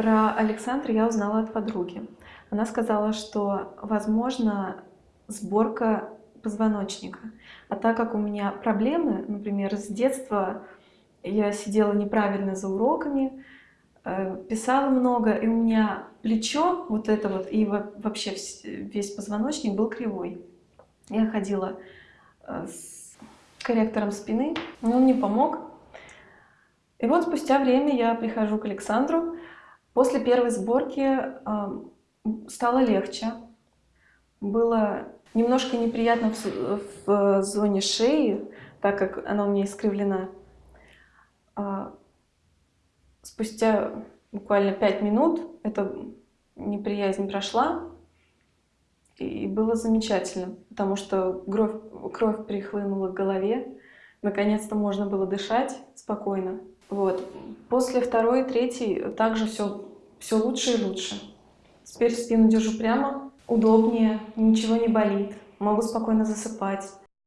Про Александра я узнала от подруги. Она сказала, что возможно сборка позвоночника. А так как у меня проблемы, например, с детства я сидела неправильно за уроками, э, писала много, и у меня плечо, вот это вот, и вообще весь позвоночник был кривой. Я ходила э, с корректором спины, но он не помог. И вот спустя время я прихожу к Александру, После первой сборки стало легче. Было немножко неприятно в, в зоне шеи, так как она у меня искривлена. А, спустя буквально 5 минут эта неприязнь прошла, и было замечательно, потому что кровь, кровь перехлынула к голове, наконец-то можно было дышать спокойно. Вот. После второй, третьей также все, все лучше и лучше. Теперь спину держу прямо, удобнее, ничего не болит, могу спокойно засыпать.